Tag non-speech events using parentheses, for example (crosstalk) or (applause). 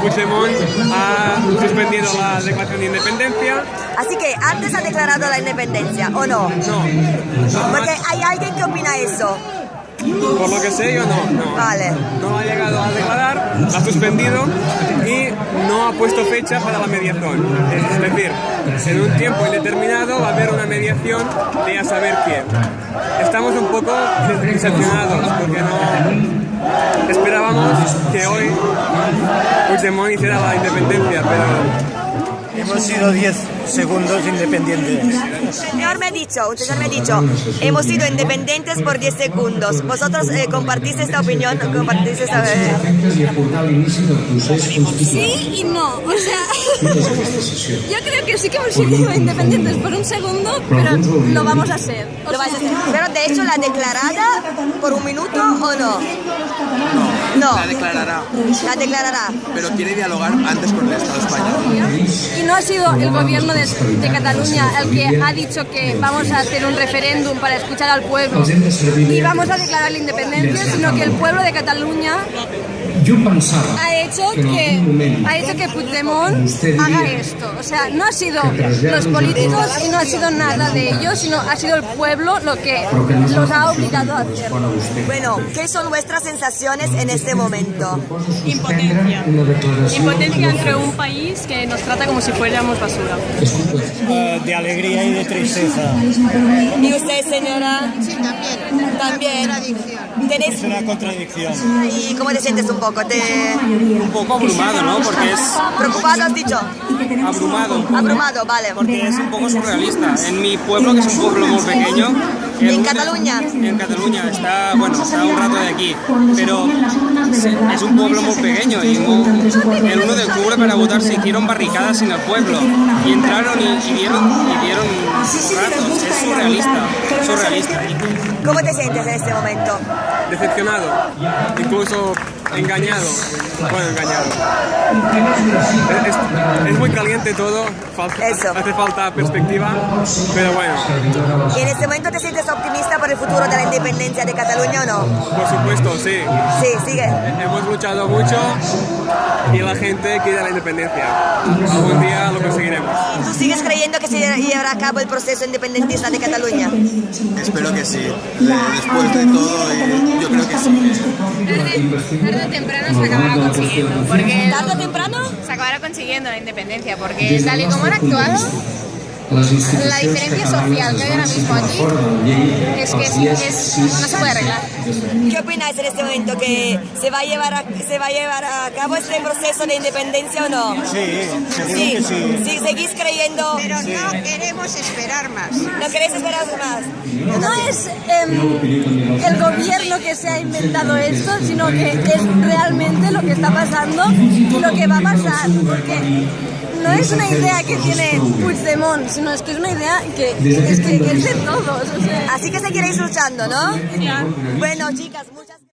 conseguido la declaración de independencia. Así que antes ha declarado la independencia, ¿o no? No. Porque hay alguien que opina eso. Por lo que sé, yo no. no. Vale. No ha llegado a declarar, la ha suspendido y no ha puesto fecha para la mediación. Es decir, en un tiempo indeterminado va a haber una mediación de a saber quién. Estamos un poco decepcionados porque no esperábamos que hoy Puigdemont hiciera la independencia, pero Hemos sido 10 segundos independientes. Señor me ha dicho, un señor me ha dicho, hemos sido independientes por 10 segundos. ¿Vosotros eh, compartís esta opinión? ¿Compartís esta... eh? Sí y no, o sea, (laughs) yo creo que sí que hemos sido independientes por un segundo, pero lo vamos a. O sea, hacer. Pero de hecho, ¿la declarada por un minuto o no? No. La declarará, La declarará. pero quiere dialogar antes con el Estado español. Y no ha sido el gobierno de, de Cataluña el que ha dicho que vamos a hacer un referéndum para escuchar al pueblo y vamos a declarar la independencia, sino que el pueblo de Cataluña ha hecho que ha hecho que Puigdemont haga esto. O sea, no ha sido los políticos y no ha sido nada de ellos, sino ha sido el pueblo lo que los ha obligado a hacer. Bueno, ¿qué son vuestras sensaciones en este momento? Impotencia. Impotencia entre un país que nos trata como si fuéramos basura. Eh, de alegría y de tristeza. ¿Y usted, señora? Sí, también. También. ¿Tenéis... Es una contradicción. ¿Y cómo te sientes un poco? ¿Te... un poco abrumado, ¿no? Porque es ¿Preocupado has dicho? abrumado. Abrumado, vale. Porque es un poco surrealista. En mi pueblo, que es un pueblo muy pequeño. ¿En uno- Cataluña? En Cataluña, está, bueno, está un rato de aquí. Pero es un pueblo muy pequeño y muy- el 1 de octubre para votar se hicieron barricadas en el pueblo. Y entraron y, y dieron, y dieron ratos. Es surrealista, surrealista. ¿Cómo te sientes en este momento? Decepcionado, incluso engañado. Bueno, engañado. Es, es- es muy caliente todo, falta- Eso. hace falta perspectiva, pero bueno, ¿Y en este momento te sientes optimista por el futuro de la independencia de Cataluña o no? por supuesto, sí. Sí, sigue. Hemos luchado mucho y la gente quiere la independencia. Algún día lo conseguiremos. ¿Tú sigues creyendo que se llevará a cabo el proceso independentista de Cataluña? Espero que sí. De- después de todo, eh, yo creo que sí. Tarde o temprano se acabará consiguiendo. Porque ¿Tarde o temprano? se acabará consiguiendo la independencia. Porque tal y como han actuado, la diferencia social que hay ahora mismo aquí es que es- no se puede arreglar. ¿Qué opináis en este momento? ¿Que se va a llevar a, se va a, llevar a cabo este proceso de independencia o no? Sí, Sí, que sí. sí, seguís creyendo. Pero no queremos esperar más. ¿No queréis esperar más? No es em, el gobierno que se ha inventado esto, sino que es realmente lo que está pasando y lo que va a pasar. Porque no es una idea que tiene Puigdemont, sino es que es una idea que es, que es de todos. o sea. Así que seguiréis luchando, ¿no? Bueno, chicas, muchas